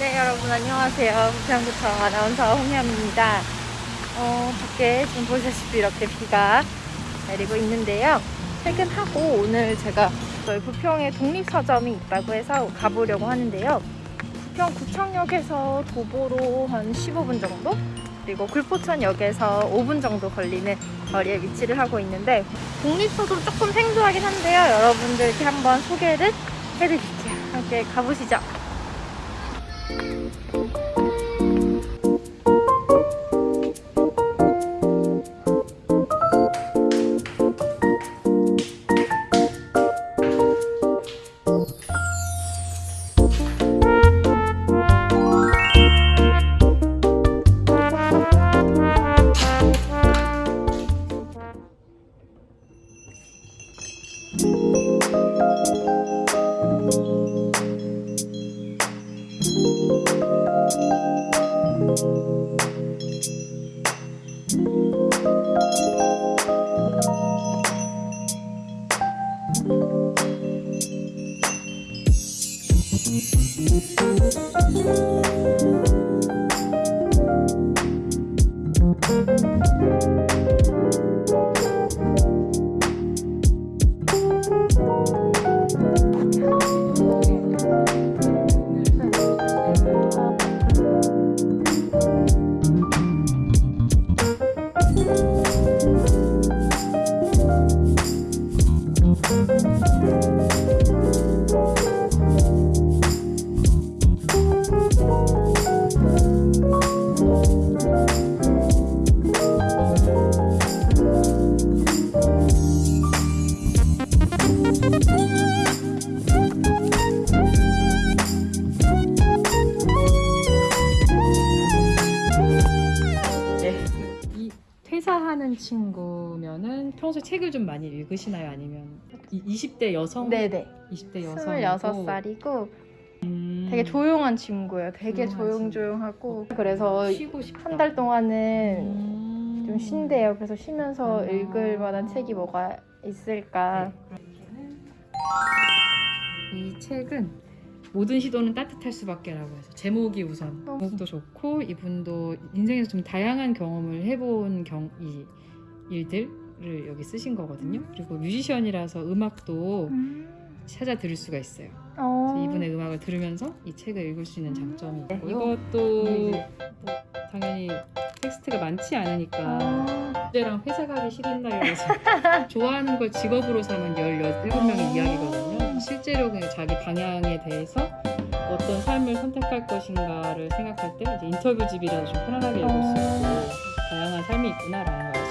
여러분 안녕하세요. 부평구청 아나운서 홍현입니다. 어, 밖에 지금 보시다시피 이렇게 비가 내리고 있는데요. 퇴근하고 오늘 제가 저희 부평에 독립서점이 있다고 해서 가보려고 하는데요. 부평 구청역에서 도보로 한 15분 정도? 그리고 굴포천역에서 5분 정도 걸리는 거리에 위치를 하고 있는데 독립서점 조금 생소하긴 한데요. 여러분들께 한번 소개를 해드릴게요. 함께 가보시죠. Thank you. 이 하는 친구면은 평소에 책을 좀 많이 읽으시나요? 아니면 이 20대 여성? 네네. 20대 여성 26살이고 되게 조용한 친구예요. 되게 조용하지. 조용조용하고 그래서 쉬고 싶다. 한 달 동안은 음. 좀 쉰대요. 그래서 쉬면서 아. 읽을 만한 책이 뭐가 있을까. 이 책은 모든 시도는 따뜻할 수밖에라고 해서 제목이 우선 제목도 좋고 이분도 인생에서 좀 다양한 경험을 해본 경, 이 일들을 여기 쓰신 거거든요. 그리고 뮤지션이라서 음악도 찾아 들을 수가 있어요. 어. 이분의 음악을 들으면서 이 책을 읽을 수 있는 장점이 네, 있고 이거- 이것도 네, 뭐 당연히 텍스트가 많지 않으니까 아. 주제랑 회사 가기 싫은 날이라서 좋아하는 걸 직업으로 삼은 17명의 이야기거든요. 실제로 그냥 자기 방향에 대해서 어떤 삶을 선택할 것인가를 생각할 때 이제 인터뷰집이라서 좀 편안하게 읽을 수 있고 다양한 삶이 있구나라는 걸.